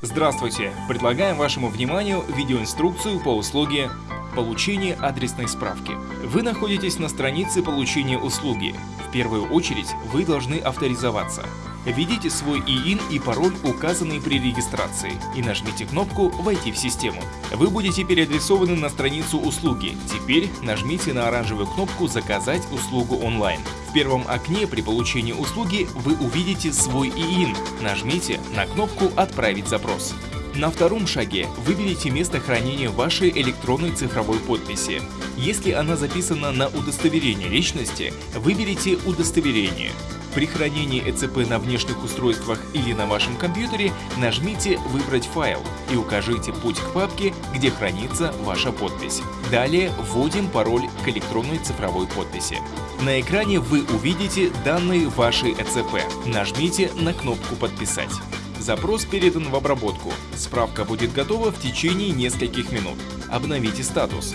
Здравствуйте! Предлагаем вашему вниманию видеоинструкцию по услуге получения адресной справки. Вы находитесь на странице получения услуги. В первую очередь вы должны авторизоваться. Введите свой ИИН и пароль, указанный при регистрации, и нажмите кнопку «Войти в систему». Вы будете переадресованы на страницу услуги. Теперь нажмите на оранжевую кнопку «Заказать услугу онлайн». В первом окне при получении услуги вы увидите свой ИИН. Нажмите на кнопку «Отправить запрос». На втором шаге выберите место хранения вашей электронной цифровой подписи. Если она записана на удостоверение личности, выберите «Удостоверение». При хранении ЭЦП на внешних устройствах или на вашем компьютере нажмите «Выбрать файл» и укажите путь к папке, где хранится ваша подпись. Далее вводим пароль к электронной цифровой подписи. На экране вы увидите данные вашей ЭЦП. Нажмите на кнопку «Подписать». Запрос передан в обработку. Справка будет готова в течение нескольких минут. Обновите статус.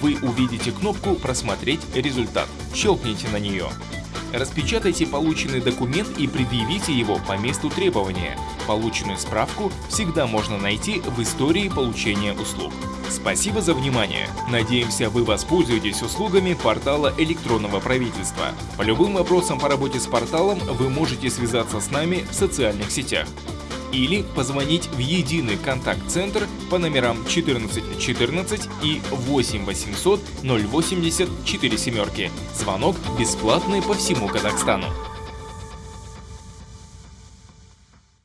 Вы увидите кнопку «Просмотреть результат». Щелкните на нее. Распечатайте полученный документ и предъявите его по месту требования. Полученную справку всегда можно найти в истории получения услуг. Спасибо за внимание. Надеемся, вы воспользуетесь услугами портала электронного правительства. По любым вопросам по работе с порталом вы можете связаться с нами в социальных сетях или позвонить в единый контакт-центр по номерам 1414 14 и 8 800 080 4 семерки. Звонок бесплатный по всему Казахстану.